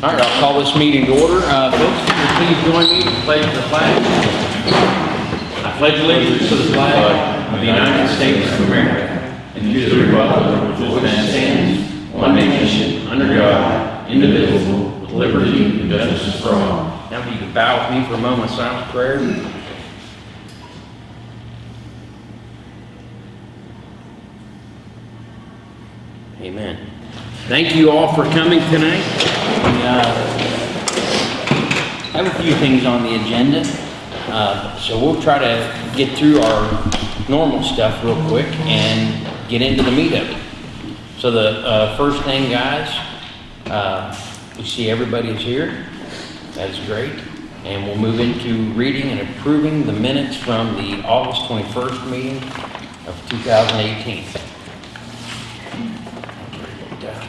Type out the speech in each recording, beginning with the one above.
All right, I'll call this meeting to order. Uh, Folks, please join me in pledge the flag? I pledge allegiance to the flag of the United States of America and to the republic for which it stands, one nation, under God, indivisible, with liberty and justice for all. Now, if you could bow with me for a moment of silent prayer. Amen. Thank you all for coming tonight. We uh, have a few things on the agenda, uh, so we'll try to get through our normal stuff real quick and get into the meat of it. So the uh, first thing, guys, uh, we see everybody is here. That's great. And we'll move into reading and approving the minutes from the August 21st meeting of 2018. Down.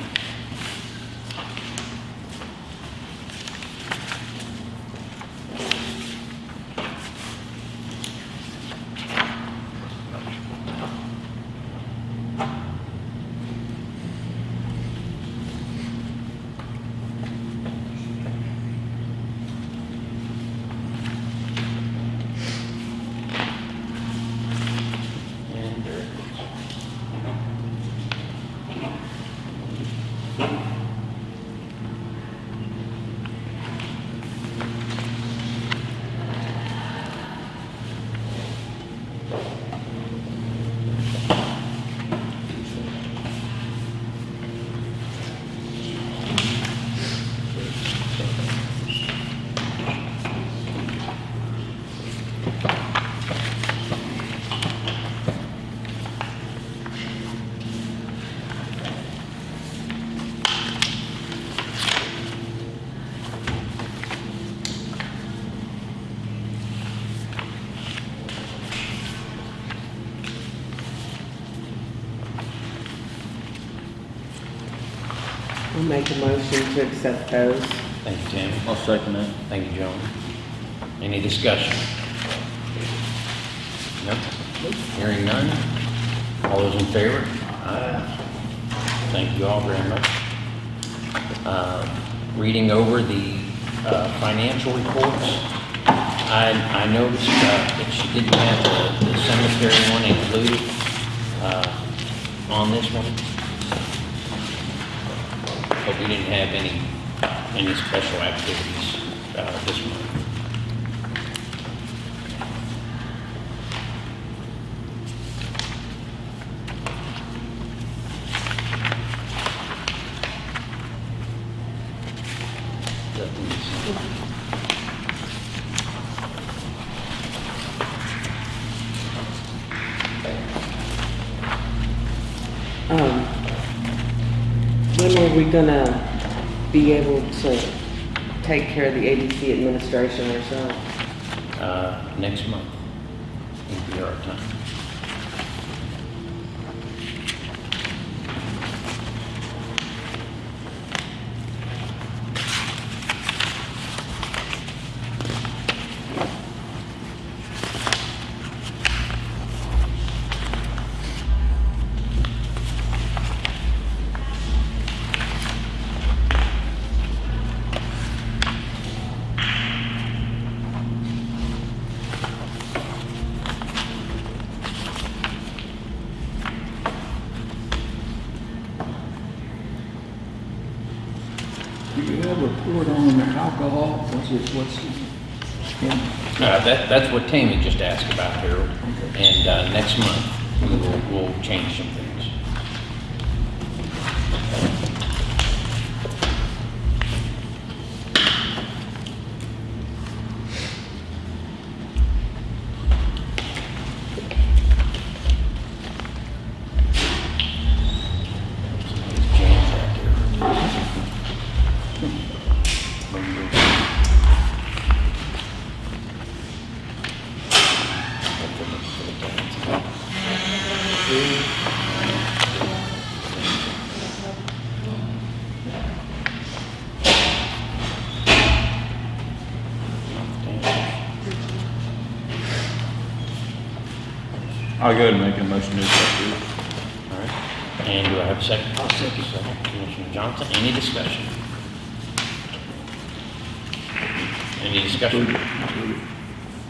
And there it is. I'll make a motion to accept those. Thank you, Tammy. I'll second that. Thank you, Joan. Any discussion? No? Hearing none? All those in favor? Aye. Thank you all very much. Uh, Reading over the uh, financial reports, I, I noticed uh, that she didn't have the the cemetery one included uh, on this one. But we didn't have any, any special activities uh, this month. Um, when are we gonna be able to take care of the ABC administration ourselves? Uh, Next month will be our time. Do you have a report on the it, what's, yeah, Uh, That, that's what Tammy just asked about, Harold. And uh, next month, we will, we'll change some things. I'll go ahead and make a motion to approve. All right. And do I have a second? I'll second. Commissioner Johnson, any discussion? Any discussion?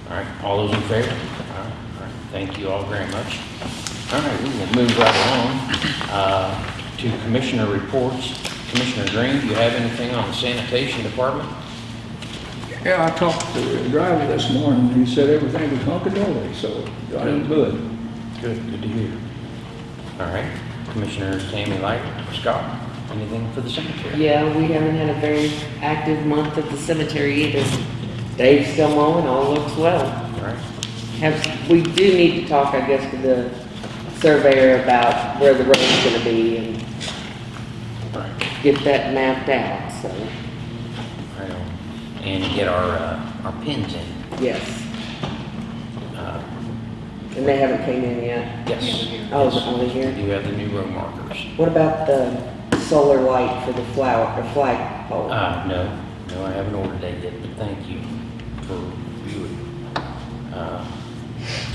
All right, all those in favor? All right, all right, thank you all very much. All right, we will move right along uh, to commissioner reports. Commissioner Green, do you have anything on the sanitation department? Yeah, I talked to the driver this morning, he said everything was hunky-dory, so I am good. Good, good to hear. All right, Commissioner Tammy Light, Scott, anything for the cemetery? Yeah, we haven't had a very active month at the cemetery either. Dave's still mowing, all looks well. All right, Have, we do need to talk, I guess, to the surveyor about where the road's gonna be and all right, get that mapped out, so, right on. And get our, uh, our pins in. yes. And they haven't came in yet. Yes. Oh, is it Yes. only here? do you have the new road markers. What about the solar light for the flower, or flagpole? Uh, no, no, I haven't ordered that yet, but thank you for viewing. Uh,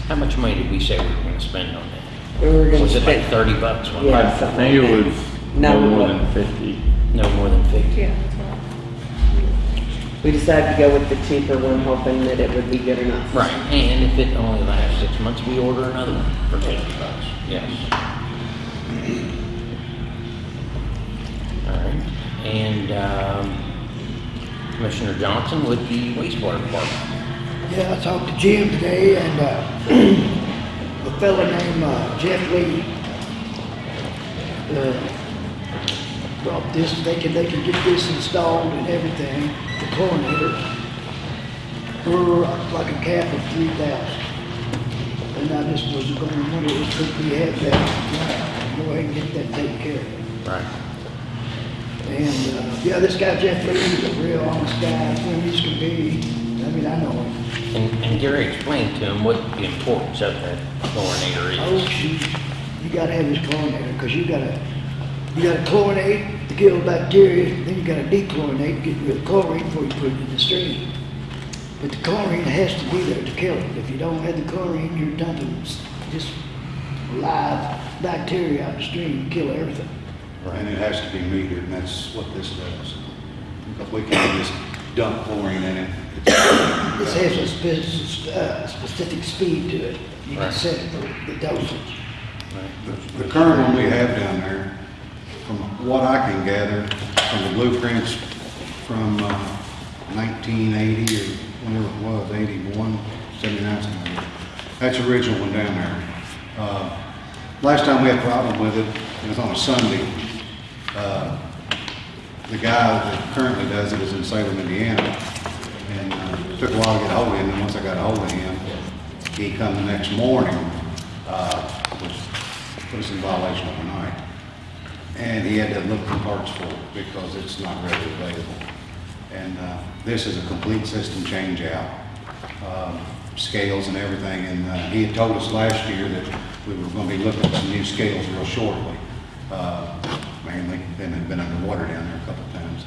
How much money did we say we were gonna spend on that? We were gonna Was it like spend, thirty bucks one Yeah. time? I think it was No, no more what- than fifty. No more than fifty? Yeah, that's right. We decided to go with the cheaper one, hoping that it would be good enough. Right, and if it only lasts six months, we order another one for fifty bucks, yes. All right, and, um, Commissioner Johnson with the wastewater department. Yeah, I talked to Jim today and, uh, a fellow named, uh, Jeff Lee, uh, brought this, they can, they can get this installed and everything, the chlorinator, for like a cap of three thousand. And I just was gonna wonder if we had that, go ahead and get that taken care of. Right. And, uh, yeah, this guy Jeff Lee is a real honest guy, friendly as can be, I mean, I know him. And, and Gary explained to him what the importance of that chlorinator is. Oh, shoot, you gotta have this chlorinator, because you gotta, you gotta chlorinate to kill bacteria, then you gotta dechlorinate, get rid of chlorine before you put it in the stream. But the chlorine has to be there to kill it. If you don't have the chlorine, you're dumping just live bacteria out the stream, and kill everything. Right. And it has to be metered, and that's what this does. Because we can't just dump chlorine in it. It's- This has a spec- uh, specific speed to it. You can set it for the dosage. The the current one we have down there, from what I can gather, from the blueprints from uh, 1980 or whenever it was, 81, 79, something like that. That's the original one down there. Uh, Last time we had a problem with it, it was on a Sunday. Uh, The guy that currently does it is in Salem, Indiana, and uh, it took a while to get a hold of him, and once I got a hold of him, he come the next morning, uh, which put us in violation overnight. And he had to look for parts for it because it's not readily available. And uh, this is a complete system change out, um, scales and everything. And uh, he had told us last year that we were going to be looking at some new scales real shortly. Uh, Mainly, been, been underwater down there a couple of times.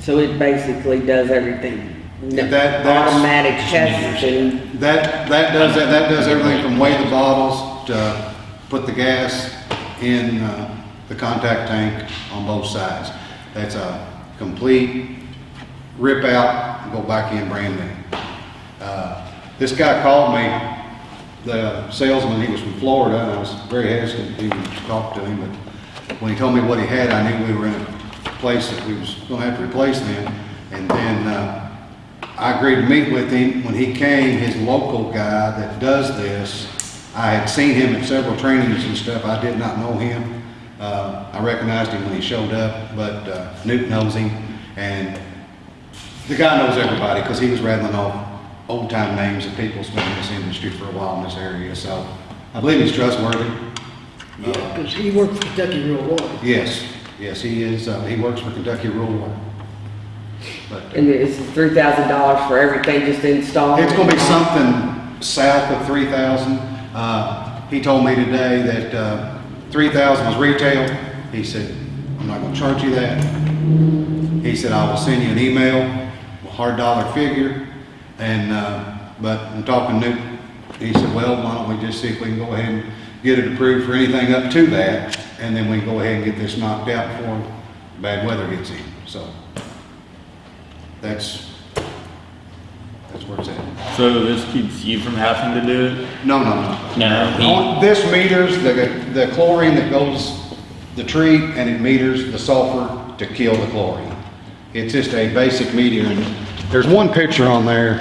So it basically does everything, That- that's- automatic tests and, That, that does, that that does everything from weigh the bottles to put the gas in uh, the contact tank on both sides. That's a complete rip out, and go back in brand new. Uh, This guy called me, the salesman, he was from Florida, and I was very hesitant to even talk to him, but when he told me what he had, I knew we were in a place that we was gonna have to replace them. And then, uh, I agreed to meet with him. When he came, his local guy that does this, I had seen him at several trainings and stuff. I did not know him. Uh, I recognized him when he showed up, but uh, Newt knows him. And the guy knows everybody because he was rattling off old-time names of people that's been in this industry for a while in this area. So I believe he's trustworthy. Yeah, because he worked for Kentucky Rural Water. Yes, yes, he is. Uh, He works for Kentucky Rural Water. But uh, and it's three thousand dollars for everything just installed? It's gonna be something south of three thousand. Uh, he told me today that, uh, three thousand was retail. He said, I'm not gonna charge you that. He said, I will send you an email, a hard dollar figure. And, uh, but I'm talking Newt, he said, well, why don't we just see if we can go ahead and get it approved for anything up to that? And then we can go ahead and get this knocked out before bad weather gets in, so. That's That's where it's at. So this keeps you from having to do it? No, no, no. No, he- On This meters the, the chlorine that goes, the treat, and it meters the sulfur to kill the chlorine. It's just a basic meter, and there's one picture on there.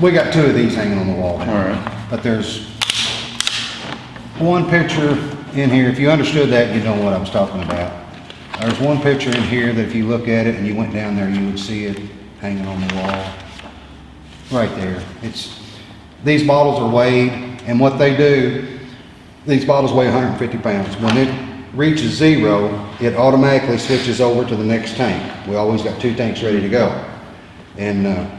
We got two of these hanging on the wall. All right. But there's one picture in here, if you understood that, you know what I was talking about. There's one picture in here that if you look at it and you went down there, you would see it hanging on the wall. Right there. It's, these bottles are weighed, and what they do, these bottles weigh 150 pounds. When it reaches zero, it automatically switches over to the next tank. We always got two tanks ready to go. And, uh,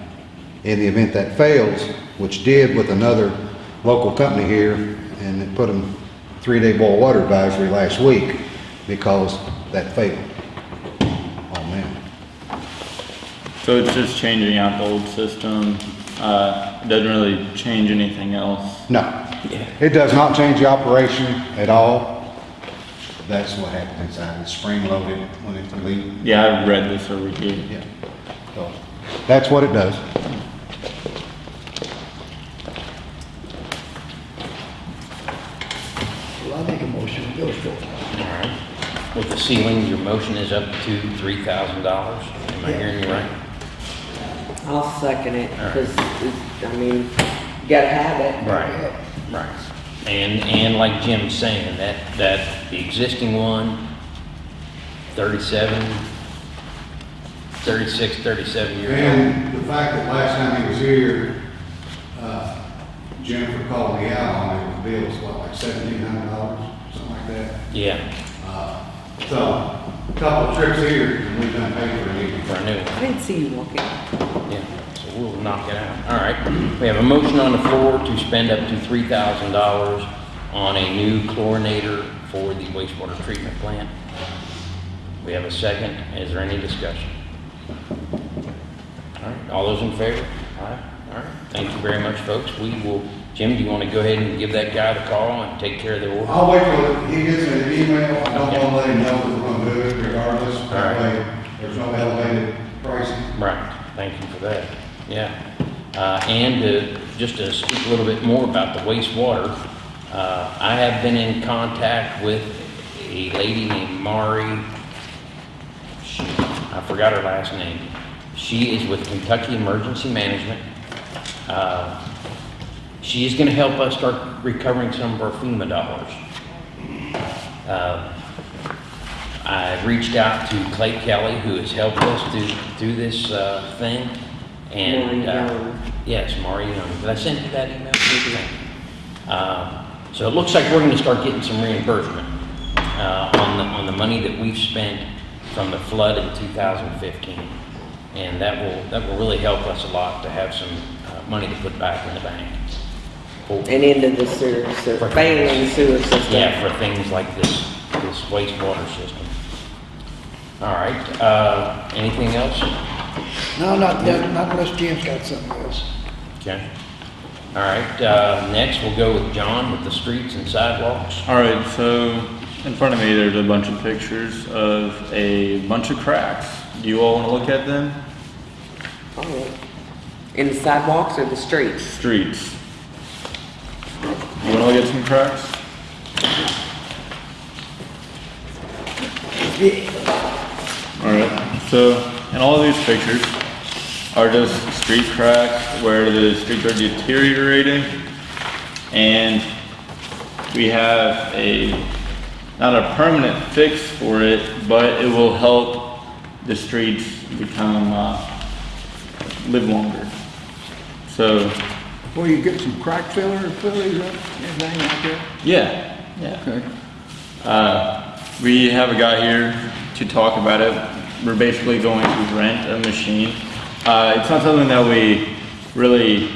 in the event that fails, which did with another local company here, and it put them three-day boil water advisory last week because that failed. Oh, man. So it's just changing out the old system, uh, it doesn't really change anything else? No, Yeah. it does not change the operation at all. That's what happens inside. It's spring-loaded when it's released. Yeah, I've read this over here. Yeah. So, That's what it does. Well, I make a motion, to go for it. All right. With the ceiling, your motion is up to three thousand dollars. Am I Yeah. hearing you right? I'll second it, All right. because, I mean, you gotta have it. Right, right. And, and like Jim's saying, that, that, the existing one, 37, 36, 37 years old. And the fact that last time he was here, uh, Jennifer called me out on it, the bill was what, like seventeen hundred dollars, something like that. Yeah, Uh, So, a couple of tricks here, done paid for new. for a new one. I didn't see you walking. Yeah, so we'll knock it out. All right. We have a motion on the floor to spend up to three thousand dollars on a new chlorinator for the wastewater treatment plant. We have a second. Is there any discussion? All right, all those in favor? All right, all right. Thank you very much, folks. We will, Jim, do you want to go ahead and give that guy the call and take care of the order? I'll wait till he gets an email, I don't wanna let him know that we're gonna do it regardless, that way there's no elevated pricing. Right, thank you for that, yeah. Uh, and to, just to speak a little bit more about the wastewater, uh, I have been in contact with a lady named Mari, she- I forgot her last name. She is with Kentucky Emergency Management. Uh, She is gonna help us start recovering some of our FEMA dollars. Uh, I reached out to Clay Kelly, who has helped us do, do this, uh, thing, and, uh, Yes, Young. Did I send you that email? Uh, So it looks like we're gonna start getting some reimbursement, uh, on the, on the money that we've spent from the flood in 2015. And that will, that will really help us a lot to have some, uh, money to put back in the bank. For- And into the sewer, sewer- failing sewer system. Yeah, for things like this, this wastewater system. All right, uh, anything else? No, not, not unless Jim's got something else. Okay. All right, uh, next we'll go with John with the streets and sidewalks. All right, so in front of me, there's a bunch of pictures of a bunch of cracks. Do you all want to look at them? Oh. In the sidewalks or the streets? Streets. You want to get some cracks? Yeah, All right, so in all of these pictures are just street cracks where the streets are deteriorating. And we have a, not a permanent fix for it, but it will help the streets become, uh, live longer. So, Well, you get some crack filler, fill these up, anything like that? yeah, yeah. Okay. Uh, we have a guy here to talk about it. We're basically going to rent a machine. Uh, it's not something that we really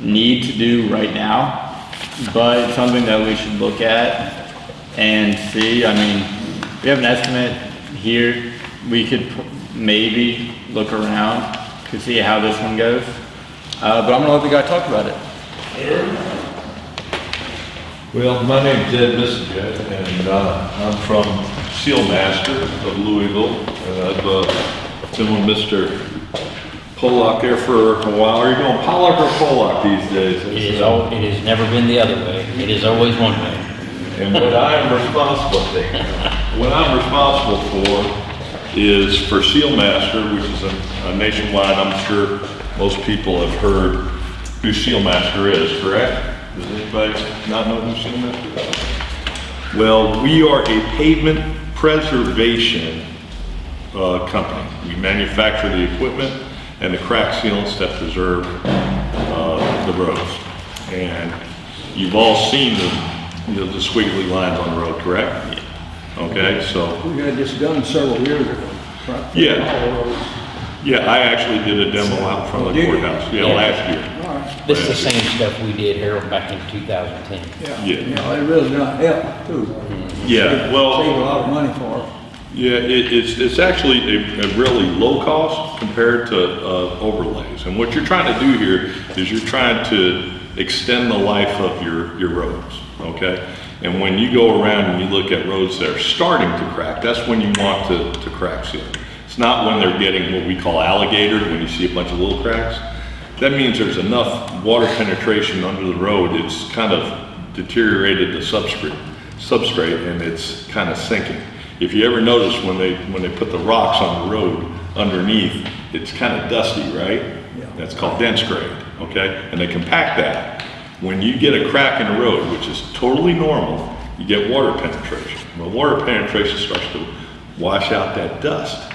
need to do right now, but it's something that we should look at and see. I mean, we have an estimate here. We could maybe look around to see how this one goes. Uh, but I'm gonna let the guy talk about it. Well, my name's Ed Missajet, and uh, I'm from Sealmaster of Louisville, and I've uh, been with Mr. Pollock there for a while. Are you going Pollock or Pollock these days? It is, al- it has never been the other way. It is always one way. And what I'm responsible for, what I'm responsible for is for Sealmaster, which is a- a nationwide, I'm sure most people have heard who Sealmaster is, correct? Does anybody not know who Sealmaster is? Well, we are a pavement preservation uh, company. We manufacture the equipment and the crack sealants that preserve uh, the roads. And you've all seen the, you know, the squiggly lines on the road, correct? Yeah. Okay, so, We had this done several years ago. right? Yeah. All roads. yeah, I actually did a demo out in front of the Did you? courthouse, yeah, Yeah. last year. All right. This is the same stuff we did, Harold, back in 2010. Yeah, Yeah. yeah, it really does help too. Yeah, well. Save a lot of money for it. yeah, it, it's, it's actually a, a really low cost compared to, uh, overlays. And what you're trying to do here is you're trying to extend the life of your, your roads, okay? And when you go around and you look at roads that are starting to crack, that's when you want to, to crack seal. It's not when they're getting what we call alligator, when you see a bunch of little cracks. That means there's enough water penetration under the road, it's kind of deteriorated the substrate, substrate, and it's kind of sinking. If you ever notice when they, when they put the rocks on the road underneath, it's kind of dusty, right? Yeah. That's called dense grade, okay? And they compact that. When you get a crack in the road, which is totally normal, you get water penetration. When water penetration starts to wash out that dust.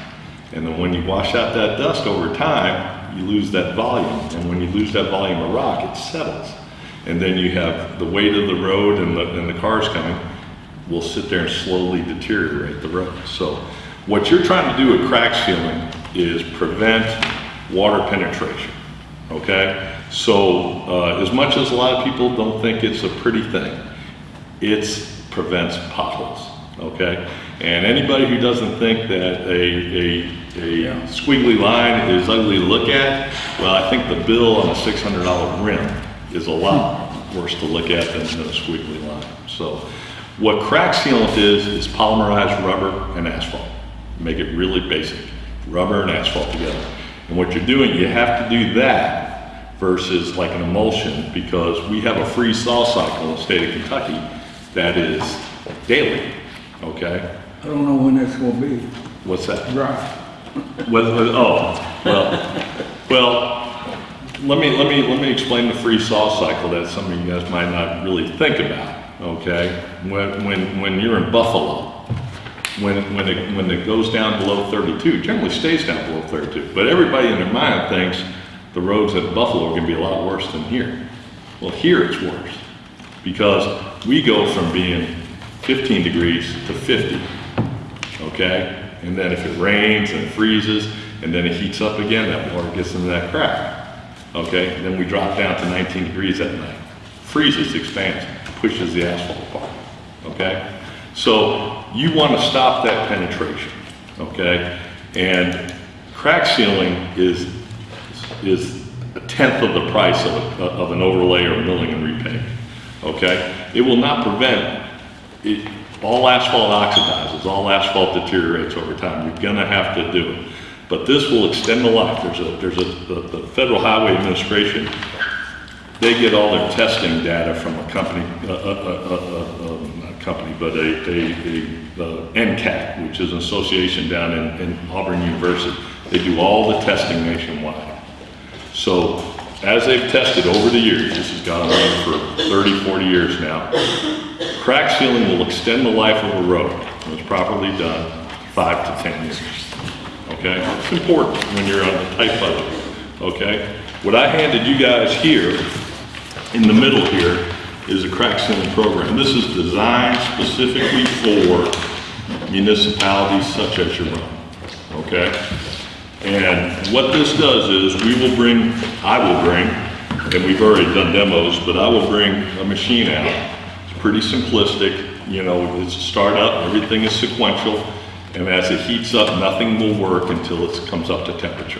And then when you wash out that dust over time, you lose that volume. And when you lose that volume of rock, it settles. And then you have the weight of the road and the, and the cars coming will sit there and slowly deteriorate the road. So what you're trying to do with crack sealing is prevent water penetration, okay? So uh, as much as a lot of people don't think it's a pretty thing, it prevents potholes, okay? And anybody who doesn't think that a, a, a squiggly line is ugly to look at, well, I think the bill on a six hundred dollar rim is a lot worse to look at than, a squiggly line. So what crack sealant is, is polymerized rubber and asphalt. Make it really basic, rubber and asphalt together. And what you're doing, you have to do that versus like an emulsion because we have a freeze thaw cycle in the state of Kentucky that is daily, okay? I don't know when that's gonna be What's that? dry. Well, oh, well, well, let me, let me, let me explain the freeze thaw cycle that some of you guys might not really think about, okay? When, when, when you're in Buffalo, when, when it, when it goes down below thirty-two, it generally stays down below thirty-two, but everybody in their mind thinks the roads at Buffalo are gonna be a lot worse than here. Well, here it's worse, because we go from being fifteen degrees to fifty okay? And then if it rains and freezes, and then it heats up again, that water gets into that crack, okay? Then we drop down to 19 degrees at night. Freezes, expands, pushes the asphalt apart, okay? So you want to stop that penetration, okay? And crack sealing is, is a tenth of the price of, a- of an overlay or milling and repave, okay? It will not prevent it, all asphalt oxidizes, all asphalt deteriorates over time. You're gonna have to do it. But this will extend the life. There's a, there's a, the, the Federal Highway Administration, they get all their testing data from a company, uh, uh, uh, not a company, but a, a, a, NCAT, which is an association down in, in Auburn University. They do all the testing nationwide. So as they've tested over the years, this has gone on for 30, 40 years now, crack sealing will extend the life of a road, when it's properly done, five to 10 years. Okay? It's important when you're on a tight budget, okay? What I handed you guys here, in the middle here, is a crack sealing program. This is designed specifically for municipalities such as your own, okay? And what this does is, we will bring, I will bring, and we've already done demos, but I will bring a machine out. Pretty simplistic, you know, it's a startup, everything is sequential, and as it heats up, nothing will work until it comes up to temperature,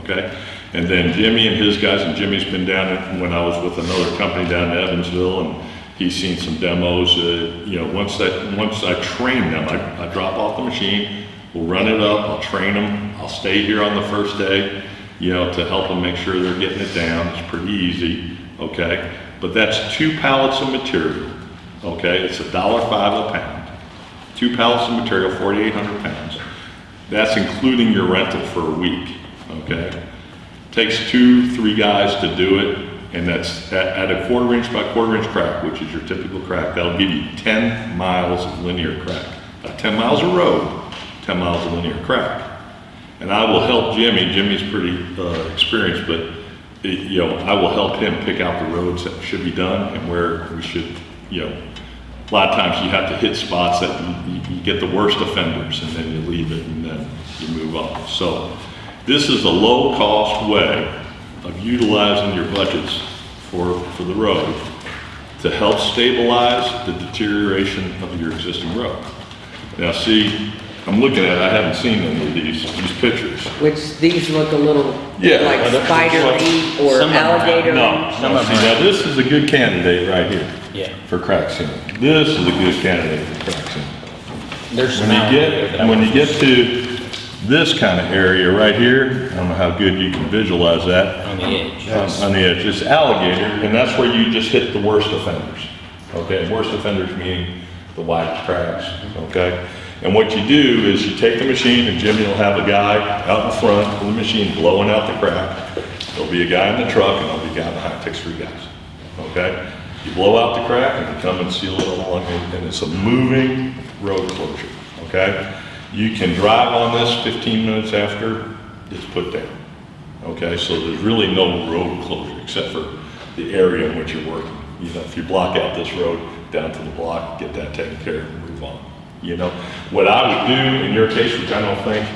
okay? And then Jimmy and his guys, and Jimmy's been down, when I was with another company down in Evansville, and he's seen some demos, uh, you know, once that, once I train them, I, I drop off the machine, we'll run it up, I'll train them, I'll stay here on the first day, you know, to help them make sure they're getting it down. It's pretty easy, okay? But that's two pallets of material, okay? It's a dollar five a pound. Two pallets of material, 4,800 pounds. That's including your rental for a week, okay? Takes two, three guys to do it, and that's at, a quarter inch by quarter inch crack, which is your typical crack. That'll give you 10 miles of linear crack. Not 10 miles of road, 10 miles of linear crack. And I will help Jimmy, Jimmy's pretty uh, experienced, but, it- you know, I will help him pick out the roads that should be done and where we should, you know, a lot of times you have to hit spots that you, you- you get the worst offenders and then you leave it and then you move on. So this is a low-cost way of utilizing your budgets for, for the road to help stabilize the deterioration of your existing road. Now, see, I'm looking at, it, I haven't seen any of these, these pictures. Which these look a little Yeah. like spider meat or Some of them have- alligator. No, meat. No, see, now this is a good candidate right here. Yeah. For crack sealing. This is a good candidate for sealing. There's When you there that I get, when you get to this kind of area right here, I don't know how good you can visualize that. On the edge. On on the edge, it's alligator, and that's where you just hit the worst offenders. Okay, worst offenders meaning the wide cracks, okay? And what you do is you take the machine, and Jimmy will have a guy out in front of the machine blowing out the crack. There'll be a guy in the truck, and there'll be a guy behind, it takes three guys, okay? You blow out the crack, and you come and seal it along, and it's a moving road closure, okay? You can drive on this 15 minutes after it's put down. Okay, so there's really no road closure except for the area in which you're working. You know, if you block out this road down to the block, get that taken care of and move on. You know, what I would do in your case, which I don't think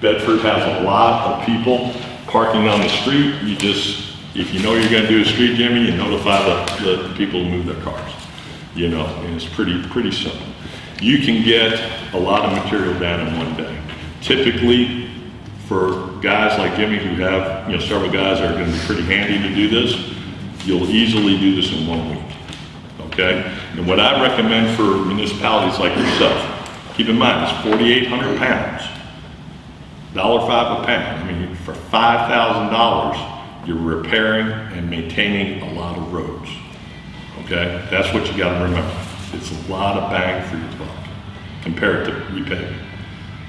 Bedford has a lot of people parking on the street, you just, if you know you're gonna do a street Jimmy, you notify the, the people to move their cars. You know, and it's pretty, pretty simple. You can get a lot of material down in one day. Typically, for guys like Jimmy who have, you know, several guys that are gonna be pretty handy to do this, you'll easily do this in one week, okay? And what I recommend for municipalities like yourself, keep in mind, it's forty-eight hundred pounds, dollar five a pound. I mean, for five thousand dollars, you're repairing and maintaining a lot of roads, okay? That's what you gotta remember. It's a lot of bang for your buck compared to repaving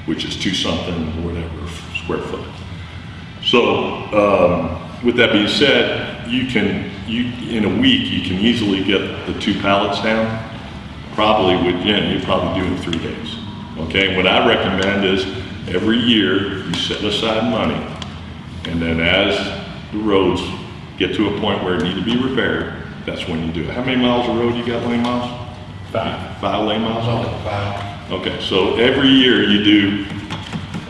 which is two something, or whatever, square foot. So, um, with that being said, you can, you, in a week, you can easily get the two pallets down. Probably with Jim, you'd probably do in three days. Okay, what I recommend is every year, you set aside money, and then as the roads get to a point where it need to be repaired, that's when you do it. How many miles of road you got, lane miles? Five. Five lane miles? Okay, so every year you do,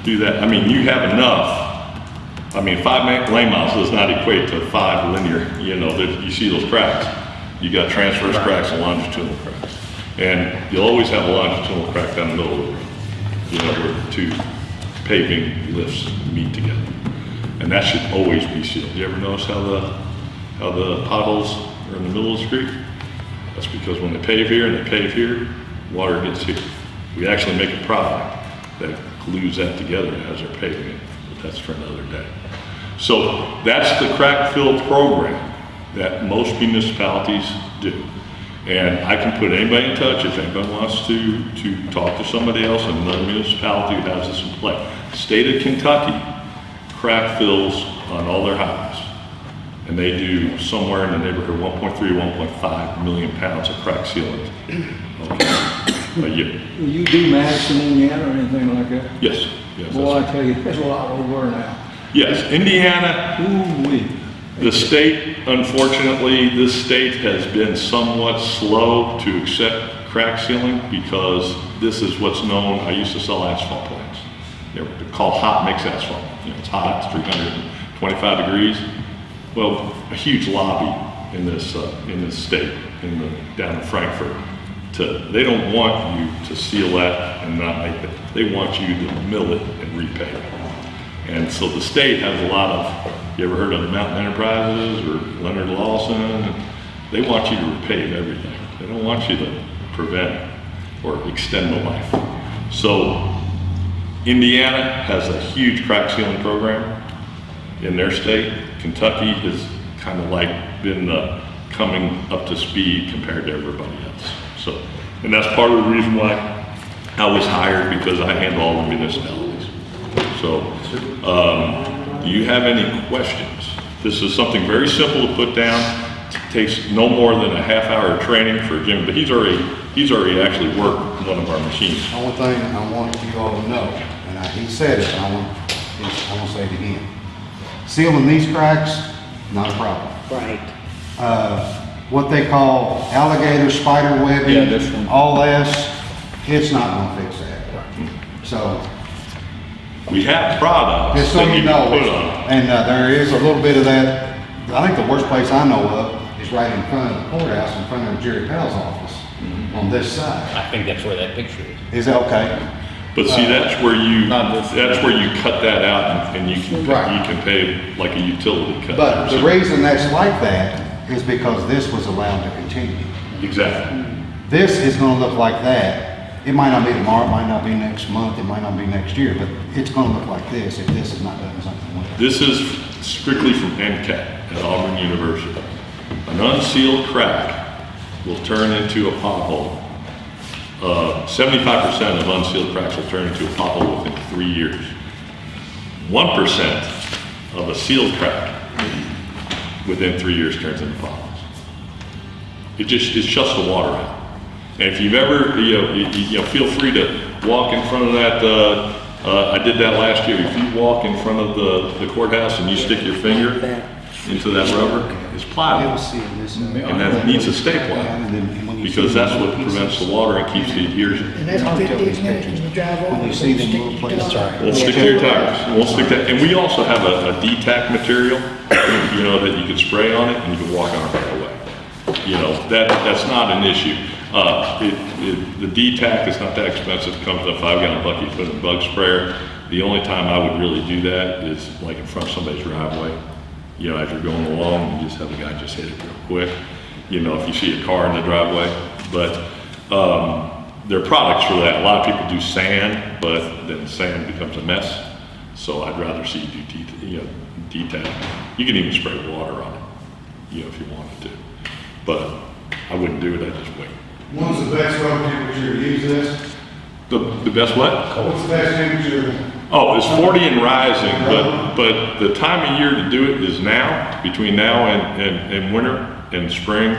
do that, I mean, you have enough, I mean, five lane miles does not equate to five linear, you know, you see those cracks. You got transverse cracks and longitudinal cracks. And you'll always have a longitudinal crack down the middle of the road, you know, where two paving lifts meet together. And that should always be sealed. You ever notice how the, how the potholes are in the middle of the street? That's because when they pave here and they pave here, water gets here. We actually make a product that glues that together as they're paving it, but that's for another day. So that's the crack fill program that most municipalities do. And I can put anybody in touch if anybody wants to, to talk to somebody else in another municipality who has this in play. State of Kentucky crack fills on all their highways. And they do somewhere in the neighborhood 1.3 or 1.5 million pounds of crack sealant okay, a year. Will you do Madison, Indiana, or anything like that? Yes, yes. That's- I tell you, there's a lot over now. Yes, Indiana, Ooh-wee. the state, unfortunately, this state has been somewhat slow to accept crack sealing because this is what's known, I used to sell asphalt plants. They're called hot mix asphalt. You know, it's hot, it's 325 degrees. Well, a huge lobby in this, uh, in this state, in the, down in Frankfort, to, they don't want you to seal that and not make it. They want you to mill it and repay it. And so the state has a lot of, you ever heard of Mountain Enterprises or Leonard Lawson? They want you to repave everything. They don't want you to prevent or extend the life. So Indiana has a huge crack sealing program. in their state. Kentucky has kind of like been coming up to speed compared to everybody else. So, and that's part of the reason why I was hired because I handle all the municipalities. So, um, do you have any questions? This is something very simple to put down. It Takes no more than a half hour of training for Jim, but he's already, he's already actually worked one of our machines. Only thing I want you all to know, and I, he said it, and I want, I want to say it again. Sealing these cracks, not a problem. Right. Uh, what they call alligator spider Yeah, this webbing, one. all this, it's not gonna fix that. So, We have products just so that you you can know, put on. and, uh, there is a little bit of that, I think the worst place I know of is right in front of the courthouse, in front of Jerry Powell's office, on this side. I think that's where that picture is. Is that okay? But see, that's where you, Not this- that's where you cut that out and- and you can, Right. you can pay like a utility cut. But the reason that's like that is because this was allowed to continue. Exactly. This is gonna look like that. It might not be tomorrow, it might not be next month, it might not be next year, but it's gonna look like this if this is not done something with it. This is strictly from NCAT at Auburn University. An unsealed crack will turn into a pothole. Uh, seventy-five percent of unsealed cracks will turn into a pothole within three years. One percent of a sealed crack within three years turns into potholes. It just, it shuts the water out. And if you've ever, you know, you, you know, feel free to walk in front of that, uh, uh, I did that last year. If you walk in front of the, the courthouse and you stick your finger into that rubber, it's plywood. And that needs to stay plywood. Because that's what prevents the water and keeps the adhesion. And that's fifteen minutes when you drive over. When you see them little places. Won't stick to your tires. It Won't stick that, and we also have a, a D-tack material, you know, that you can spray on it and you can walk on it right away. You know, that, that's not an issue. Uh, it, it, the D-tack is not that expensive, it comes in a five gallon bucket, you put in a bug sprayer. The only time I would really do that is like in front of somebody's driveway. You know, as you're going along, you just have the guy just hit it real quick. You know, if you see a car in the driveway, but, um, there are products for that. A lot of people do sand, but then sand becomes a mess. So I'd rather see you do you know, D-tack. You can even spray water on it, you know, if you wanted to. But I wouldn't do it, I'd just wait. When's the best road temperature to use this? The, the best what? What's the best temperature? Oh, it's 40 and rising, but, but the time of year to do it is now, between now and, and, and winter and spring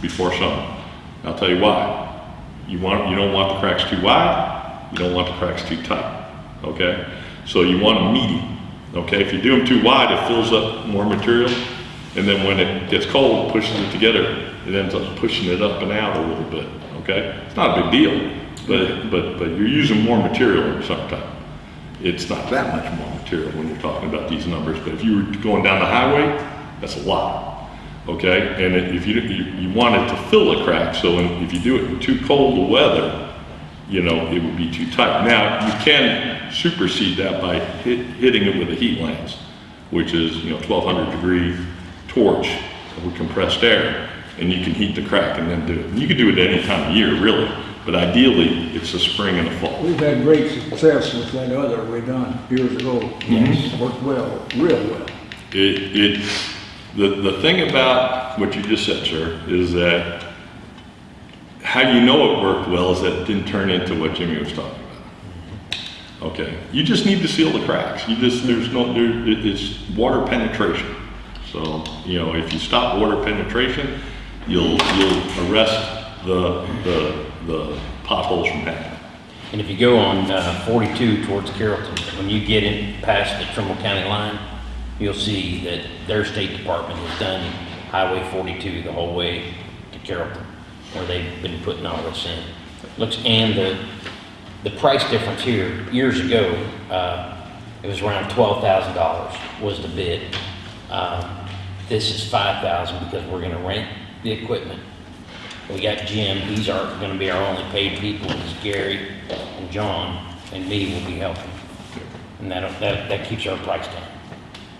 before summer. I'll tell you why. You want, you don't want the cracks too wide, you don't want the cracks too tight, okay? So you want a medium, okay? If you do them too wide, it fills up more material, and then when it gets cold, it pushes it together, it ends up pushing it up and out a little bit, okay? It's not a big deal, but, but, but you're using more material in summertime. It's not that much more material when you're talking about these numbers, but if you were going down the highway, that's a lot, okay? And if you, you, you want it to fill a crack, so in- if you do it in too cold a weather, you know, it would be too tight. Now, you can supersede that by hit, hitting it with a heat lance, which is, you know, twelve hundred degree torch with compressed air, and you can heat the crack and then do it. You can do it any time of year, really, but ideally, it's the spring and the fall. We've had great success with that other we done years ago. Mm-hmm. Yes. Worked well, real well. It, it, the, the thing about what you just said, sir, is that how you know it worked well is that it didn't turn into what Jimmy was talking about. Okay, you just need to seal the cracks. You just, there's no, there, it's water penetration. So, you know, if you stop water penetration, you'll, you'll arrest the, the, the potholes from happening. And if you go on uh, 42 towards Carrollton, when you get in past the Trimble County line, you'll see that their state department has done Highway 42 the whole way to Carrollton, where they've been putting all this in. Looks, and the, the price difference here, years ago, uh, it was around $12,000 was the bid. Um, This is 5,000 because we're gonna rent the equipment. We got Jim, he's our, gonna be our only paid people, and Gary and John and me will be helping. And that'll, that, that keeps our price down.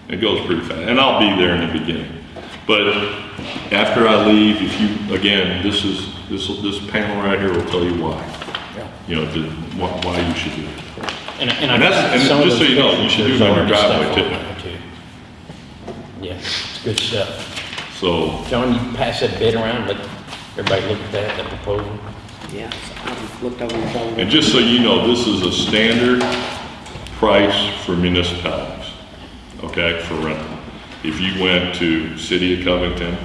It goes pretty fast, and I'll be there in the beginning. But after I leave, if you, again, this is, this, this panel right here will tell you why. Yeah. You know, the, why, why you should do it. And, and I. And that's- and just so you know, you should do it on your driveway, too. Yeah, it's good stuff. So, John, you pass that bid around, let everybody look at that, the proposal. Yeah, I looked over your shoulder. and just so you know, this is a standard price for municipalities, okay, for rental. If you went to City of Covington,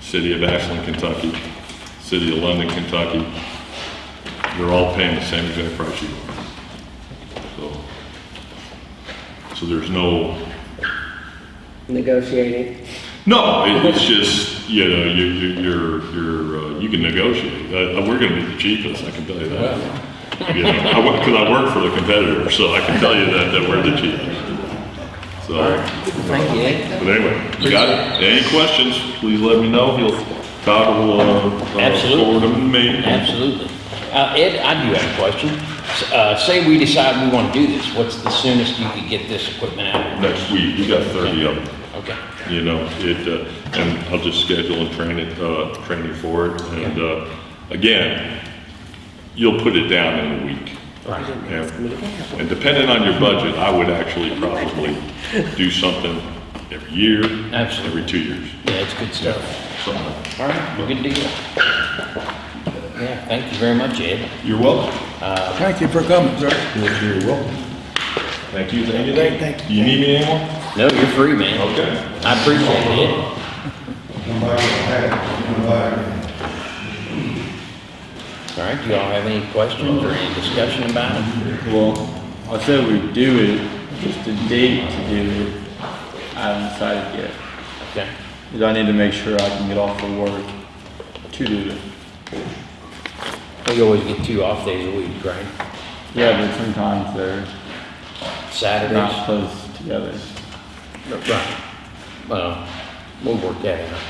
City of Ashland, Kentucky, City of London, Kentucky, they're all paying the same exact price you are. So, so there's no, Negotiating. no, it- it's just, you know, you, you- you're, you're, uh, you can negotiate. Uh, we're gonna be the cheapest, I can tell you that. You know, I cause I work for the competitor, so I can tell you that, that we're the cheapest. So, Thank you, but anyway, you got it? Any questions, please let me know. He'll, Todd will, uh, Absolutely. forward them to me. Absolutely. Uh, Ed, I do have a question. Uh, say we decide we want to do this, what's the soonest you could get this equipment out? Next week, you got thirty of them. Okay, you know, it, uh, and I'll just schedule and train it, uh, train you for it. And, uh, again, you'll put it down in a week. right. Yeah. And depending on your budget, I would actually probably do something every year, Absolutely. every two years, Yeah, it's good stuff. something like that. All right, good deal. Yeah, thank you very much, Ed. You're welcome. Thank you for coming, sir. You're welcome. Thank you, thank you. Thank- thank Do you need me anymore? No, you're free, man. Okay. I appreciate it, Ed. Come back, come back. All right, do y'all have any questions or any discussion about it? Well, I said we do it, just a date to do it, I haven't decided yet. Okay, Because I need to make sure I can get off of work to do it. we always get two off days a week, right? Yeah, but sometimes they're not close together. Right. Well, we'll work that out.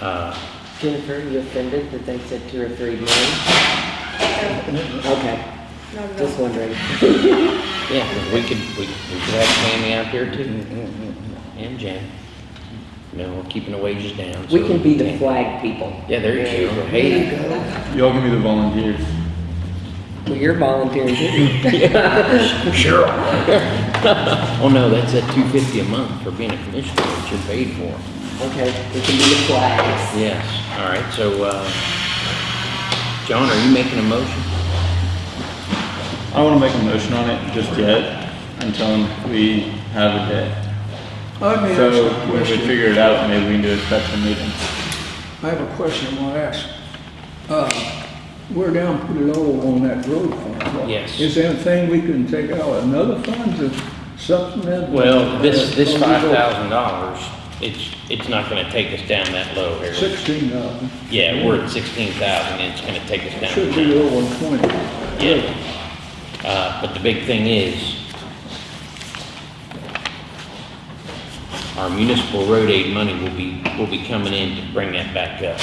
Uh, Jennifer, you offended that they said two or three men? Okay, just wondering. yeah, 'cause we could, we, we could have Tammy out there too. And Jen. You know, we're keeping the wages down. We so can be the can- flag people. Yeah, there you go. Hey, you go. Y'all can be the volunteers. Well, you're volunteering too. sure. Oh, no, that's at two fifty a month for being a commissioner, which you're paid for. Okay, we can be the flags. Yes, all right, so, uh, John, are you making a motion? I don't want to make a motion on it just yet until we have a day. I may So a when we question. figure it out, maybe we can do a special meeting. I have a question I want to ask. Uh, We're down pretty low on that road fund. Yes. Is there anything we can take out another funds or something that? Well, this, this five thousand dollars, it's, it's not gonna take us down that low, Harold. Sixteen thousand. Yeah, we're at sixteen thousand, and it's gonna take us down. Should be over twenty. Yeah. Uh, but the big thing is, our municipal road aid money will be, will be coming in to bring that back up.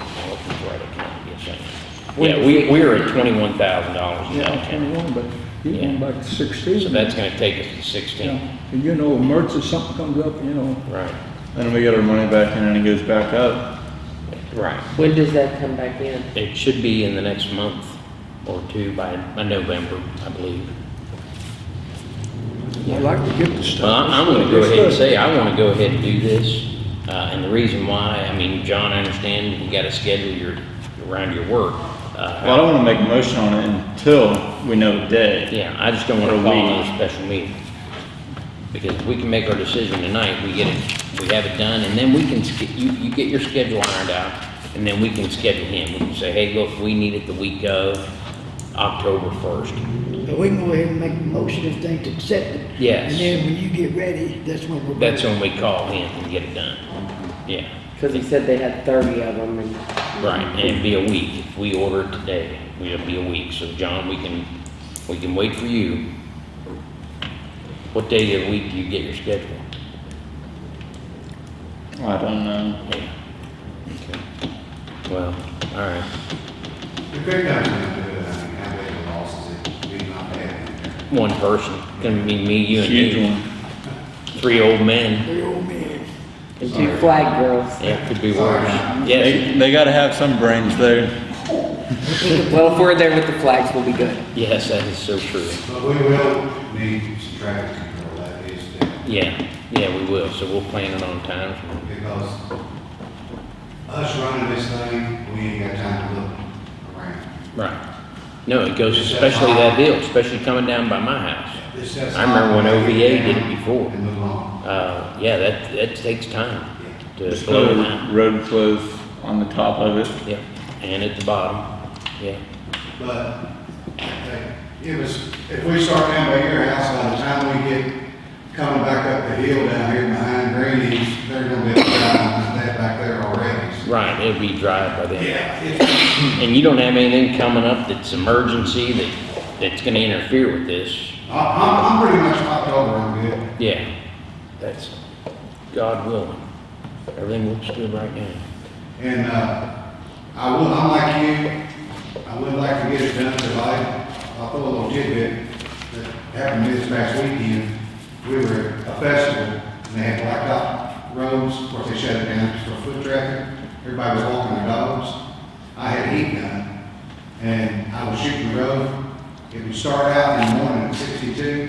I'm looking for it, I can't get a second. Yeah, we, we're at twenty-one thousand dollars in Yeah, Altown, twenty-one, but you Yeah. going back to sixteen. so that's gonna take us to sixteen. Yeah, And you know, emergency, something comes up, you know, Right, Then we get our money back in and it goes back up. right. When does that come back in? It should be in the next month or two by, by November, I believe. I'd like to get the stuff. Well, I'm I'm gonna go ahead and say, I wanna go ahead and do this, uh, and the reason why, I mean, John, I understand you gotta schedule your, around your work. Uh, Well, I don't want to make a motion on it until we know the day. Yeah, I just don't wanna a call week. another special meeting. Because if we can make our decision tonight, we get it, we have it done, and then we can, sch- you, you get your schedule ironed out, and then we can schedule him. We can say, hey, look, we need it the week of October first. So we can go ahead and make a motion if things accept it. Yes. And then when you get ready, that's when we're. That's when we call him and get it done. Yeah, Cause he said they had thirty of them and right, and it'd be a week. If we order it today, it'll be a week. So, John, we can, we can wait for you. What day of the week do you get your schedule? I don't know. Yeah. Okay. Well, all right. The big guy's gonna do it, I mean, how big a loss is it, we not have? One person, gonna be me, you, and Huge you. one. Three old men. Three old man. And two flag girls. Yeah, could be worse. Yes, They, they got to have some brains there. Well, if we're there with the flags, we'll be good. yes, that is so true. But we will need some traffic control, that is, the- Yeah, yeah, we will, so we'll plan it on time. because us running this thing, we ain't got time to look around. Right. No, it goes especially that hill, especially coming down by my house. It's just- I remember when OVA did it before. And move on. Uh, yeah, that, that takes time to Just slow it the down. road flows on the top of it. Yeah, and at the bottom, yeah. But, hey, it was, if we start down by your house, by the time we get coming back up the hill down here behind Greeny's, they're gonna be down that back there already. So, Right, it'll be dry by then. Yeah, it's, And you don't have anything coming up that's emergency that, that's gonna interfere with this? I- I'm, I'm pretty much October, I'm good. Yeah, that's, God willing. Everything looks good right now. And, uh, I will, I'm like you, I would like to get it done, I, I'll throw a little tidbit that happened this past weekend. We were at a festival, and they had blacktop roads, of course, they shut it down for foot traffic. Everybody was walking their dogs. I had a heat gun, and I was shooting the road. If you start out in the morning at sixty-two,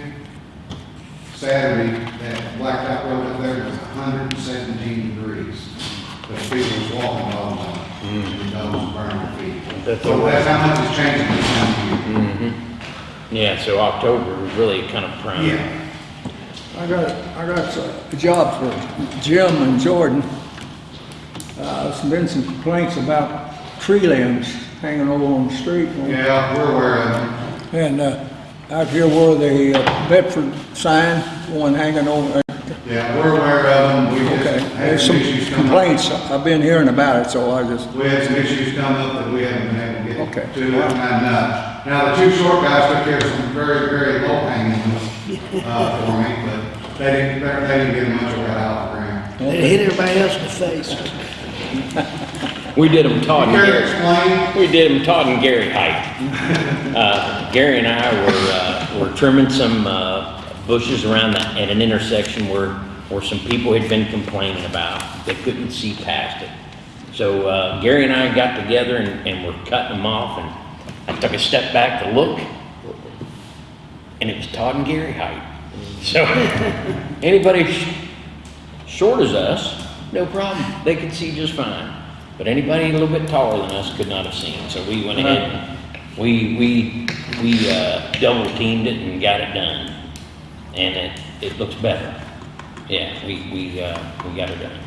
Saturday, that blacktop road up there was hundred and seventeen degrees. The people was walking all the time, the dogs burning their feet. That's So all right. that's how much it's changing this time of year. Mm-hmm. Yeah, so October was really kind of prime. Yeah, I got, I got a job for Jim and Jordan. Uh, there's been some complaints about tree limbs hanging over on the street. yeah, we're aware of it. And, uh, out here where the uh, Bedford sign, one hanging over, Yeah, we're aware of them. We okay. had There's some some issues come up. complaints, I've been hearing about it, so I just, We had some issues come up that we haven't been able to get Okay. to. And, uh, now the two short guys took care of some very, very low hanging ones, uh, for me, but they didn't, they didn't get much of that out of the ground. It hit everybody else in the face. We did them Todd and Gary. explain? We did them Todd and Gary height. Uh, Gary and I were, uh, were trimming some, uh, bushes around the, at an intersection where, where some people had been complaining about. They couldn't see past it. So, uh, Gary and I got together and, and were cutting them off and I took a step back to look. And it was Todd and Gary height. So, anybody sh- short as us, no problem. They could see just fine. But anybody a little bit taller than us could not have seen. So we went ahead and we, we, we, uh, double teamed it and got it done. And it, it looks better. Yeah, we, we, uh, we got it done.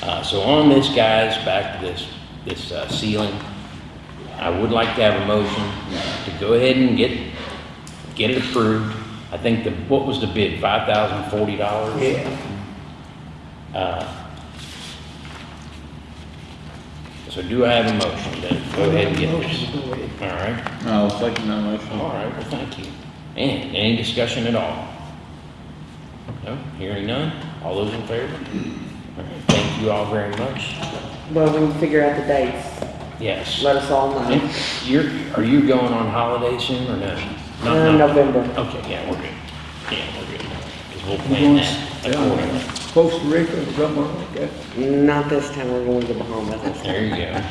Uh, so on this, guys, back to this, this, uh, sealing, I would like to have a motion to go ahead and get, get it approved. I think the, what was the bid, five thousand forty dollars? Yeah. Uh, So do I have a motion to go ahead and get this? Motion, go ahead. All right, I'll second that motion. all right, well, thank you. And any discussion at all? No, hearing none? All those in favor? All right, Thank you all very much. Well, we'll figure out the dates. Yes. Let us all know. And You're, are you going on holiday soon or no? Not- Uh, not- November. Okay, yeah, we're good. Yeah, we're good. Because we'll plan that accordingly. Costa Rica or somewhere like that. Not this time, we're going to the Bahamas this time. There you go.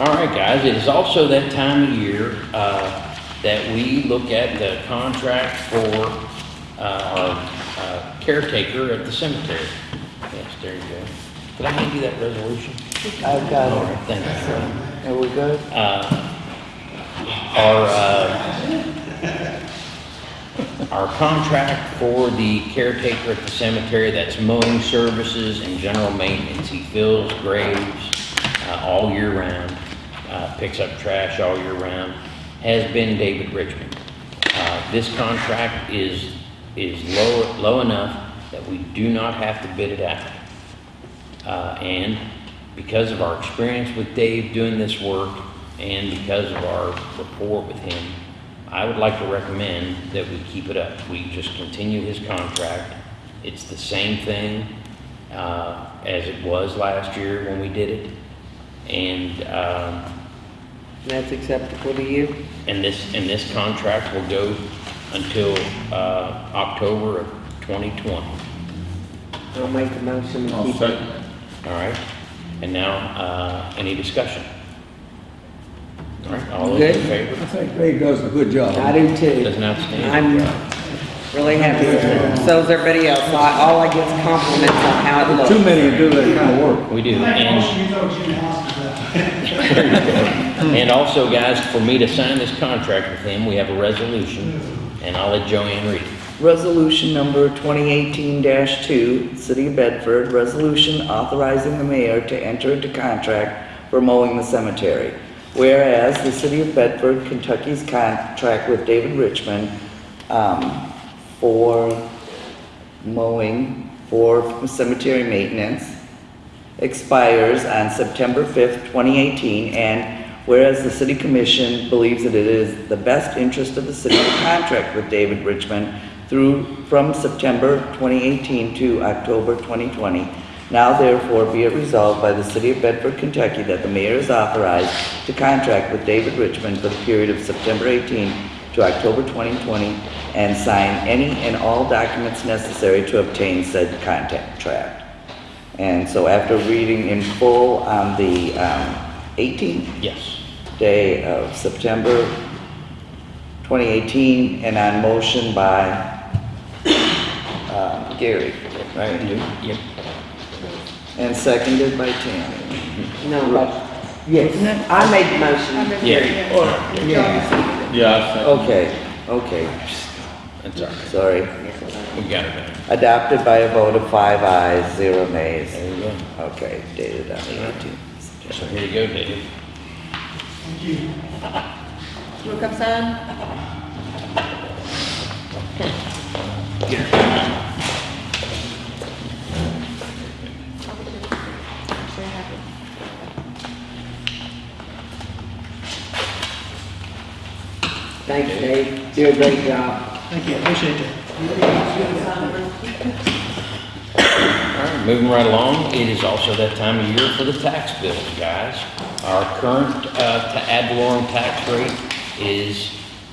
All right, guys, it is also that time of year uh, that we look at the contract for uh, our uh, caretaker at the cemetery. Yes, there you go. Did I hand you that resolution? I've got All it. right, thank you. Are we good? Uh, Our, uh, our contract for the caretaker at the cemetery, that's mowing services and general maintenance. He fills graves uh, all year round, uh, picks up trash all year round, has been David Richmond. Uh, This contract is, is low, low enough that we do not have to bid it out. Uh, and because of our experience with Dave doing this work and because of our rapport with him, I would like to recommend that we keep it up. We just continue his contract. It's the same thing, uh, as it was last year when we did it. And, um, That's acceptable to you? and this, and this contract will go until, uh, October of 2020. I'll make a motion to I'll keep it. second. All right, and now, uh, any discussion? All right, all those in Good. favor? I think Ray does a good job. I do too. Does an outstanding I'm, job. Really happy with it. So is everybody else. So I- All I get is compliments on how it looks. Too many to do that kind of work. We do. And, you throw Jimmy Hoskins out. and also, guys, for me to sign this contract with him, we have a resolution, and I'll let Joanne read it. Resolution number 2018-2, City of Bedford, resolution authorizing the mayor to enter into contract for mowing the cemetery. Whereas the City of Bedford, Kentucky's contract with David Richmond um, for mowing for cemetery maintenance expires on September 5th, 2018, and whereas the city commission believes that it is the best interest of the city to contract with David Richmond through, from September 2018 to October 2020, now therefore be it resolved by the city of Bedford, Kentucky, that the mayor is authorized to contract with David Richmond for the period of September 18 to October 2020 and sign any and all documents necessary to obtain said contract. And so after reading in full on the um, 18th Yes. day of September 2018, and on motion by um, Gary, right? Yep. And seconded by Tammy. No, but, yes, I made the motion. Yeah. Yeah. Yeah. Okay, okay, That's all right. sorry. We got it done. Adopted by a vote of five ayes, zero nays. There you go. Okay, dated on the 18th. So here you go, David. Thank you. Wanna come sign? Thanks, Dave. Do a great job. Thank you, appreciate it. All right, moving right along, it is also that time of year for the tax bills, guys. Our current, uh, ta- ad valorem tax rate is,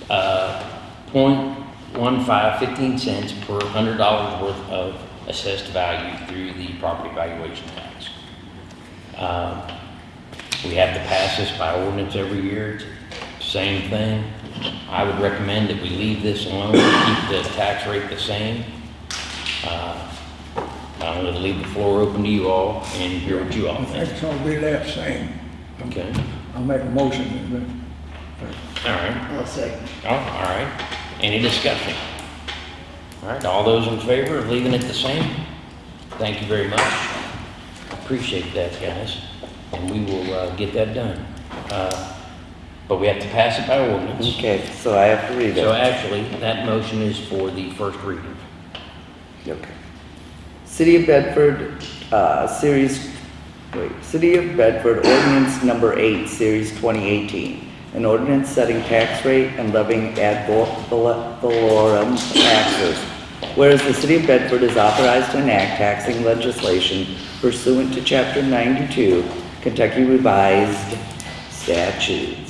uh, point one five fifteen cents per hundred dollars worth of assessed value through the property valuation tax. Um, We have to pass this by ordinance every year, It's the same thing. I would recommend that we leave this alone, keep the tax rate the same. Uh, I'm gonna leave the floor open to you all and hear what you all I think. think it's gonna be that same. Okay, I'll make a motion. all right, I'll second. oh, all right. Any discussion? All right, all those in favor of leaving it the same? Thank you very much. Appreciate that, guys, and we will, uh, get that done. Uh, But we have to pass it by ordinance. Okay, so I have to read it. So actually, that motion is for the first reading. Okay. City of Bedford, uh, series, wait, City of Bedford ordinance number eight, series twenty eighteen. An ordinance setting tax rate and levying ad valorem taxes. Whereas the City of Bedford is authorized to enact taxing legislation pursuant to chapter ninety-two Kentucky Revised Statutes.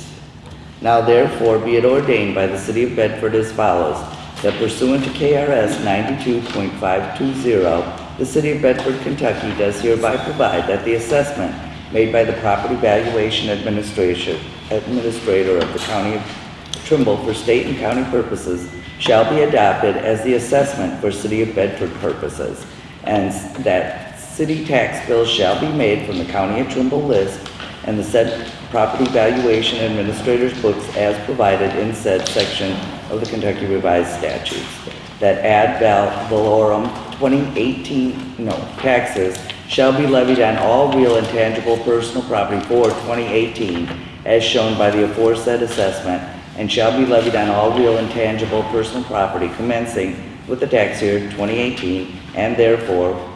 Now therefore be it ordained by the city of Bedford as follows, that pursuant to KRS ninety-two point five two zero, the city of Bedford, Kentucky does hereby provide that the assessment made by the property valuation administration, administrator of the county of Trimble for state and county purposes shall be adopted as the assessment for city of Bedford purposes, and that city tax bills shall be made from the county of Trimble list and the said property valuation administrator's books as provided in said section of the Kentucky Revised Statutes. That ad val valorem 2018, no, taxes shall be levied on all real and tangible personal property for 2018 as shown by the aforesaid assessment and shall be levied on all real and tangible personal property commencing with the tax year 2018 and therefore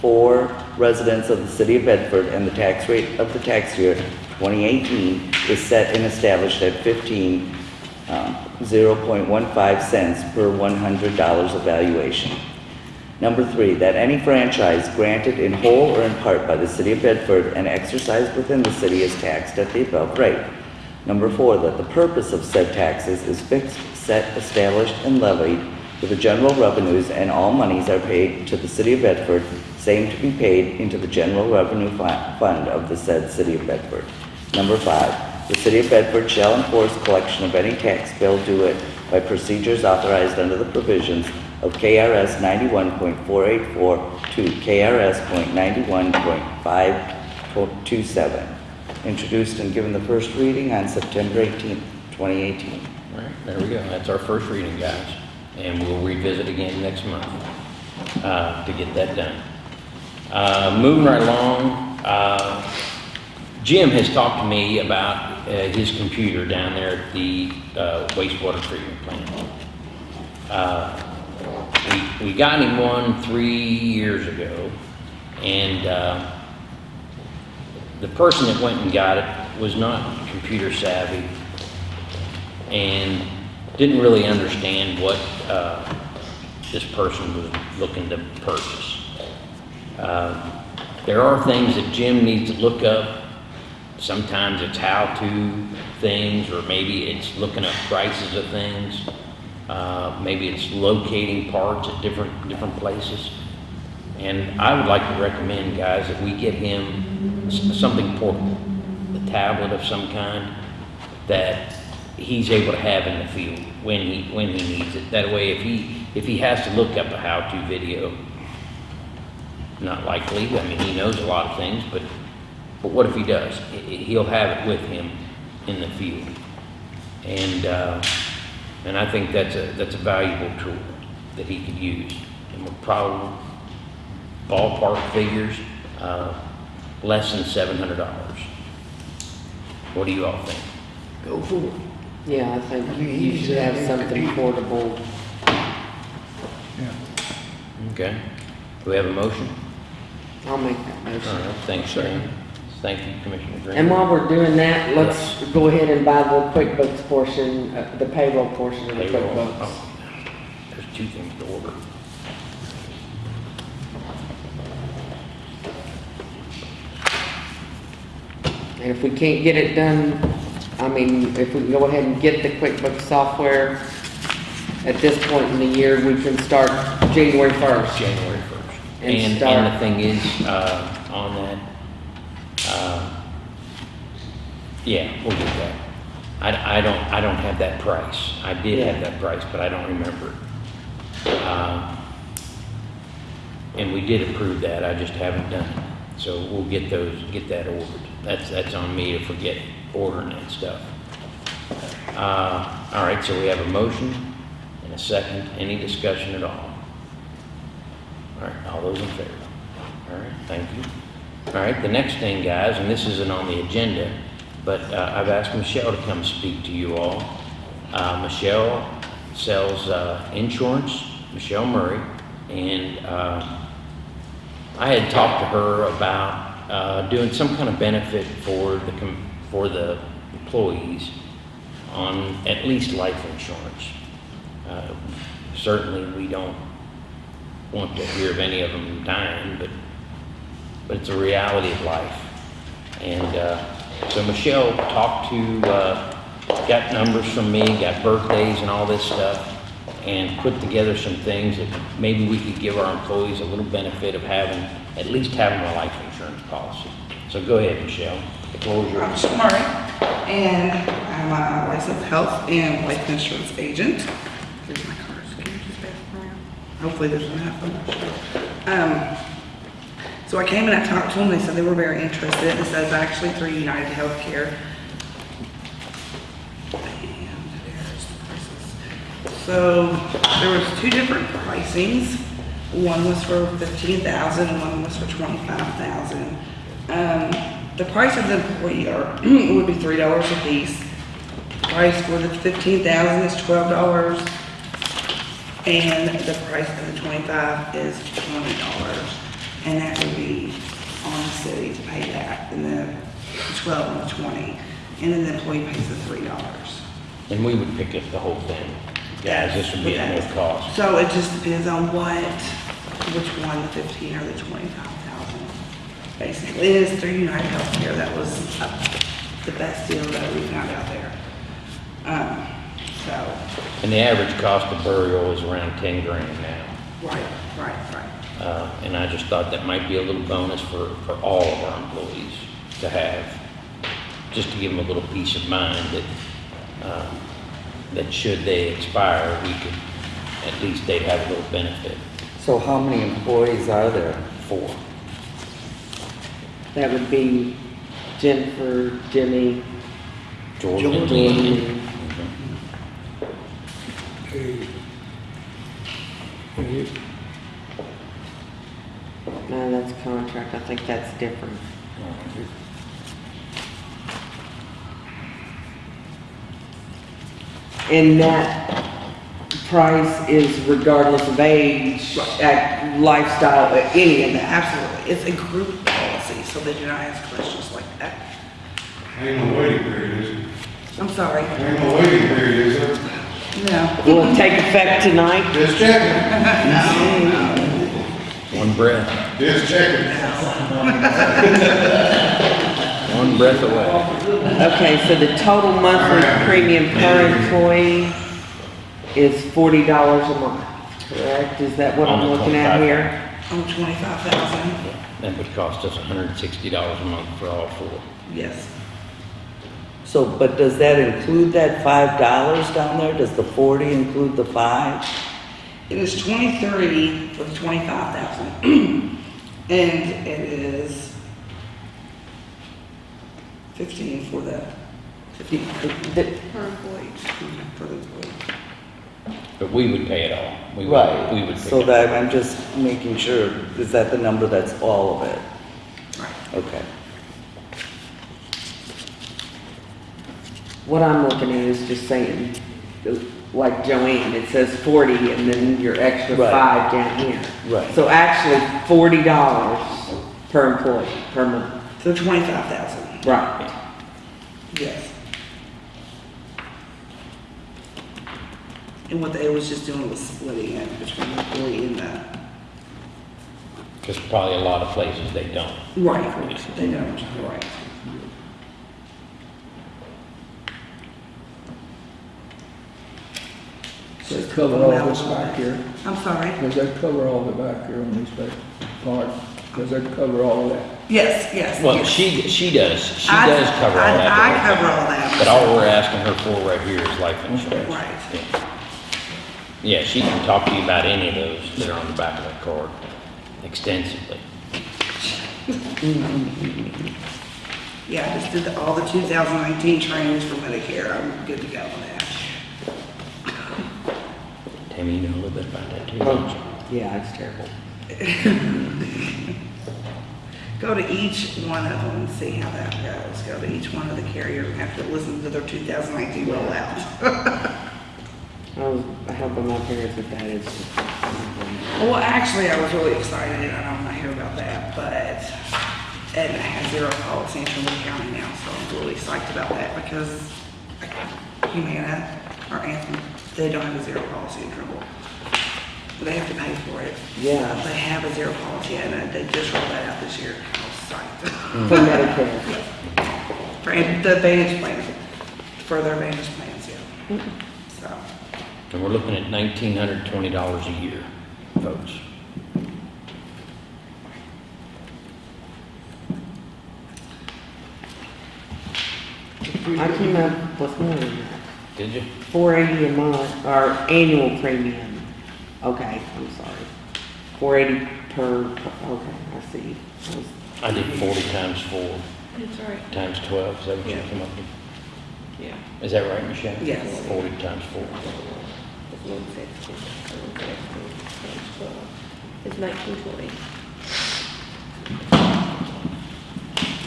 for residents of the city of Bedford and the tax rate of the tax year 2018 is set and established at 15, um, 0.15 cents per $100 of valuation. Number three, that any franchise granted in whole or in part by the city of Bedford and exercised within the city is taxed at the above rate. Number four, that the purpose of said taxes is fixed, set, established, and levied with the general revenues and all monies are paid to the city of Bedford, same to be paid into the general revenue fund of the said city of Bedford. Number five, the city of Bedford shall enforce collection of any tax bill due it by procedures authorized under the provisions of KRS 91.484 to KRS .91.527, introduced and given the first reading on September 18, 2018. All right, there we go. That's our first reading, guys. And we'll revisit again next month uh, to get that done. Uh, Moving right along, uh, Jim has talked to me about uh, his computer down there at the uh, wastewater treatment plant. Uh, We we got him one three years ago, and the person that went and got it was not computer savvy and didn't really understand what uh, this person was looking to purchase. Um, There are things that Jim needs to look up. Sometimes it's how-to things, or maybe it's looking up prices of things. Uh, Maybe it's locating parts at different, different places. And I would like to recommend, guys, that we get him something portable, a tablet of some kind that he's able to have in the field when he, when he needs it. That way, if he, if he has to look up a how-to video, not likely, I mean, he knows a lot of things, but, but what if he does? He- He'll have it with him in the field. And, uh, and I think that's a, that's a valuable tool that he could use. And we'll probably, ballpark figures, uh, less than seven hundred dollars. What do you all think? Go for it. Yeah, I think I mean, you he's, should have something portable. Yeah. Okay. Do we have a motion? I'll make that All motion. right, thanks, Graham. Thank you, Commissioner Green. And while we're doing that, let's go ahead and buy the QuickBooks portion, uh, the payroll portion of the Payroll. QuickBooks. Oh, There's two things to order. And if we can't get it done, I mean, if we can go ahead and get the QuickBooks software at this point in the year, we can start January first. January first. And And, start- and the thing is, uh, on that, uh, yeah, we'll get that. I, I don't, I don't have that price. I did have Yeah. that price, but I don't remember it. Uh, And we did approve that, I just haven't done it. So we'll get those, get that ordered. That's, that's on me to forget ordering and stuff. Uh, all right, so we have a motion and a second. Any discussion at all? All right, all those in favor? All right, thank you. All right, the next thing, guys, and this isn't on the agenda, but uh, I've asked Michelle to come speak to you all. Uh, Michelle sells uh, insurance, Michelle Murray, and uh, I had talked to her about uh, doing some kind of benefit for the, for the employees on at least life insurance. Uh, Certainly, we don't want to hear of any of them dying, but, but it's a reality of life. And uh, so Michelle talked to, uh, got numbers from me, got birthdays and all this stuff, and put together some things that maybe we could give our employees a little benefit of having, at least having a life insurance policy. So go ahead, Michelle. Is I'm yours. And I'm a licensed health and life insurance agent. Here's my card. Can you just around? Hopefully I'm not sure. Um, so I came and I talked to them, they said they were very interested. It says actually through United Healthcare. So there was two different pricings. One was for fifteen thousand and one was for twenty-five thousand. Um, the price of the employee are, would be three dollars a piece. The Price for the fifteen thousand is twelve dollars. And the price of the twenty-five is twenty dollars. And that would be on the city to pay that, and the twelve and the twenty. And then the employee pays the three dollars. And we would pick up the whole thing. Guys, this would be at no cost. So it just depends on what, which one, the fifteen or the twenty-five. Basically, it is through United Healthcare, that was uh, the best deal that we found out there. Um, so, And the average cost of burial is around ten grand now. right, right, right. Uh, And I just thought that might be a little bonus for, for all of our employees to have, just to give them a little peace of mind that, um, that should they expire, we could, at least they'd have a little benefit. So how many employees are there? Four. That would be Jennifer, Jimmy, Jordan and Jordan. Lee. Hey. Hey, No, that's contract, I think that's different. And that price is regardless of age, uh, lifestyle, uh, any of that. Absolutely. It's a group policy, so they do not ask questions like that. Ain't no waiting period, is there? I'm sorry. Ain't no waiting period, is there? No. Will it take effect tonight? Just checking, One breath, just checking. one breath away. Okay, so the total monthly premium per employee is forty dollars a month, correct? Is that what On I'm looking at 25. here? On twenty-five thousand, That would cost us hundred and sixty dollars a month for all four. yes. So, but does that include that five dollars down there? Does the forty include the five? It is twenty-three for the twenty-five thousand. And it is fifteen for the, fifteen The- Per employee. for the employee. But we would pay it all. We would, Right. we would. So it. that, I'm just making sure, is that the number that's all of it? Right. Okay. What I'm looking at is just saying, like Joanne, it says forty and then your extra Right. five down here. Right. So actually, forty dollars per employee, per month. So twenty-five thousand, Right. yes. And what they was just doing was splitting it between the employee and the, Cause probably a lot of places they don't. right, they don't, right. Does that cover all this back here? I'm sorry? Does that cover all the back here on this back part? Does that cover all that? Yes, yes. Well, yes. she, she does, she I- does cover all that. I but- cover all that. But all we're asking her for right here is life insurance. Right. Yeah. Yeah, she can talk to you about any of those that are on the back of that card extensively. Mm-hmm. Yeah, I just did the- all the 2019 trainings for Medicare. I'm good to go on that. Tammy, you know a little bit about that too, Oh, don't you? Yeah, it's terrible. Go to each one of them and see how that goes. Go to each one of the carriers and have to listen to their 2019 rollout. I was helping my parents with that, it's. Well, actually, I was really excited. I don't want to hear about that, but Aetna has zero policy in Trimble County now, so I'm really psyched about that because Humana or Anthem, they don't have a zero policy in Trimble. They have to pay for it. Yeah. They have a zero policy and they just rolled that out this year. I was psyched. For Medicare. For the Advantage plan, for their Advantage plans, yeah. So, and we're looking at $1,920 a year, folks. I came up with more than that. Did you? Four eighty a month, or annual premium. Okay, I'm sorry. Four eighty per, okay, I see. I was- I did 40 times 4, That's right. times 12, is that what you came up with? Yeah. Is that right, Michelle? Yes. 40 times 4 is 1940.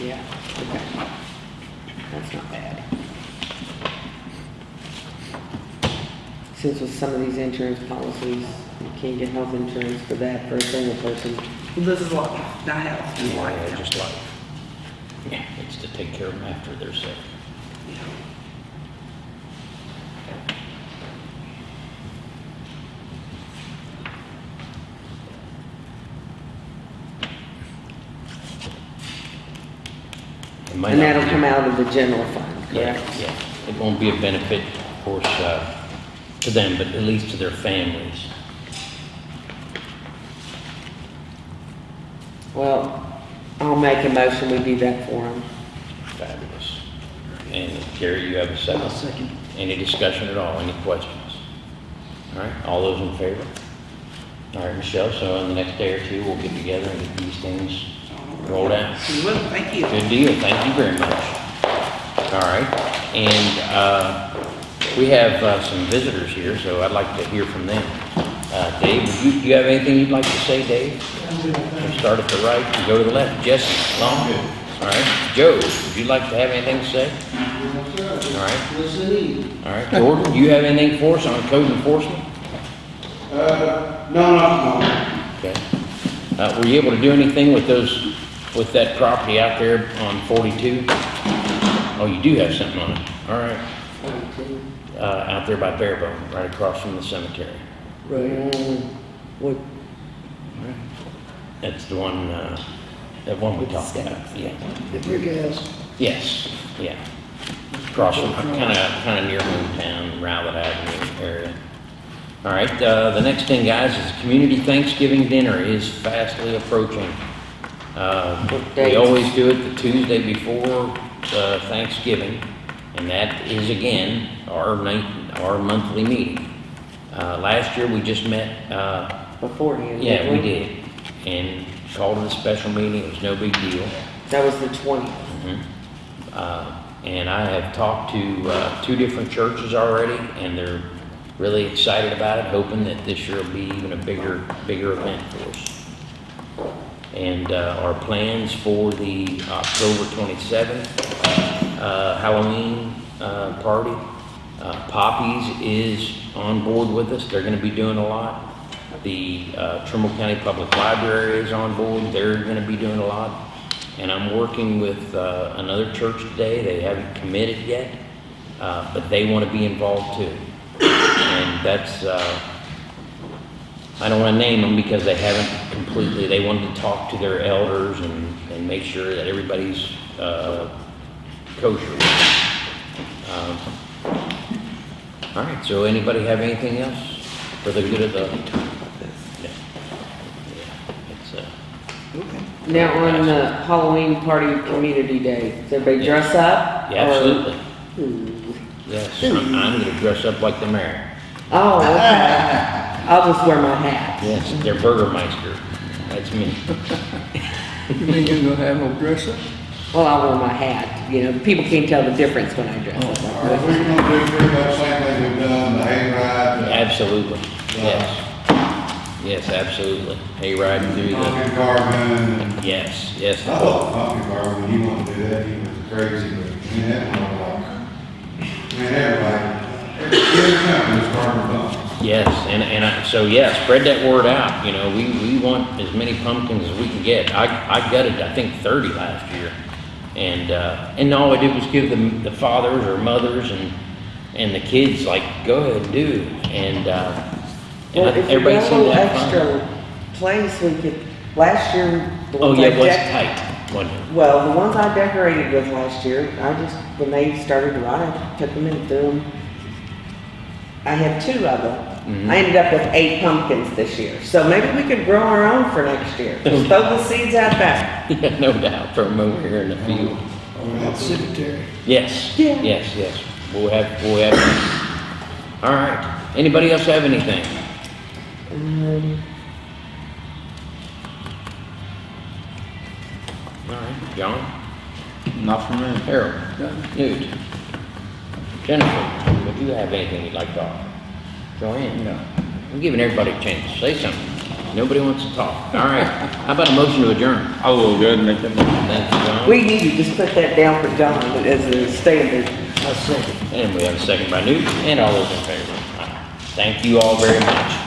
Yeah, okay. That's not bad. Since with some of these insurance policies, you can't get health insurance for that for a single person. Well, This is life, not health. Yeah, just life. yeah, it's to take care of them after they're sick. Might And not that'll be- come out of the general fund, Yeah, correct? yeah. It won't be a benefit, of course, uh, to them, but at least to their families. Well, I'll make a motion, we do that for them. Fabulous. And Gary, you have a second? Second. Any discussion at all? Any questions? All right, all those in favor? All right, Michelle, so in the next day or two, we'll get together and get these things rolled out. You will, thank you. Good deal, thank you very much. All right, and, uh, we have, uh, some visitors here, so I'd like to hear from them. Uh, Dave, do you, you have anything you'd like to say, Dave? We'll start at the right and go to the left. Jesse, Long? All right, Joe, would you like to have anything to say? All right. All right, Jordan, do you have anything for us on code enforcement? Uh, no, no, no. Okay. Uh, were you able to do anything with those, with that property out there on forty-two? Oh, you do have something on it, all right. Uh, out there by Barebone, right across from the cemetery. Right. What, That's the one, uh, that one we talked about, yeah. Brick house. Yes, yeah. Across from, kinda, kinda near Moontown, Rowlett Avenue area. All right, uh, the next thing, guys, is Community Thanksgiving Dinner is fastly approaching. Uh, What we always do it the Tuesday before, uh, Thanksgiving, and that is again, our night, our monthly meeting. Uh, last year, we just met, uh, beforehand? yeah, we didn't did, and called it a special meeting, it was no big deal. That was the twentieth. Mhm. Uh, And I have talked to uh, two different churches already, and they're really excited about it, hoping that this year will be even a bigger, bigger event for us. And uh, our plans for the October 27th uh, Halloween uh, party, uh, Poppies is on board with us, they're gonna be doing a lot. The uh, Trimble County Public Library is on board, they're gonna be doing a lot. And I'm working with uh, another church today, they haven't committed yet, but they want to be involved too. And that's, I don't want to name them because they haven't completely, they wanted to talk to their elders and, and make sure that everybody's uh, kosher. Um, All right, so anybody have anything else for the good of the? Yeah. Yeah, It's, uh, Now, on the Halloween party community day, does everybody dress up? yeah, absolutely. Ooh. Yes, I'm, I'm gonna dress up like the mayor. Oh, okay. I'll just wear my hat. Yes, they're Burgermeister. That's me. You mean you're gonna have no dress up? Well, I'll wear my hat, you know, people can't tell the difference when I dress All up. right, we're gonna do pretty much same thing we've done, the hayride, Absolutely, yes. Yes, absolutely. Hey, riding the through the, pumpkin carving, yes, yes. I love the pumpkin carving, he wanted to do that, he was crazy, but, I mean, that was like, I mean, everybody, every kid company was carving pumpkins. Yes, and, and I, so yeah, spread that word out, you know, we, we want as many pumpkins as we can get. I, I gutted, I think, thirty last year. And, uh, and all I did was give them, the fathers or mothers and, and the kids, like, go ahead and do. And, uh, Well, and if you everybody a seemed to little have fun. extra place, we could, last year. the Oh, yeah, I was tight, wasn't? Well, the ones I decorated with last year, I just, when they started to rot, I took them and threw them. I had two of them. Mhm. I ended up with eight pumpkins this year, so maybe we could grow our own for next year. Just throw the seeds out back. Yeah, no doubt, from over here in the field. At the cemetery. Yes, Yeah. yes, yes. We'll have, we'll have, all right. Anybody else have anything? Um, All right, John, Not for me. Harold, Newt, Jennifer, would you have anything you'd like to offer? Joanne? No. I'm giving everybody a chance to say something. Nobody wants to talk. All right, how about a motion to adjourn? I will go ahead and make that. Thanks, John. We need to just put that down for John as a standard. I second. And we have a second by Newt, and all those in favor. Thank you all very much.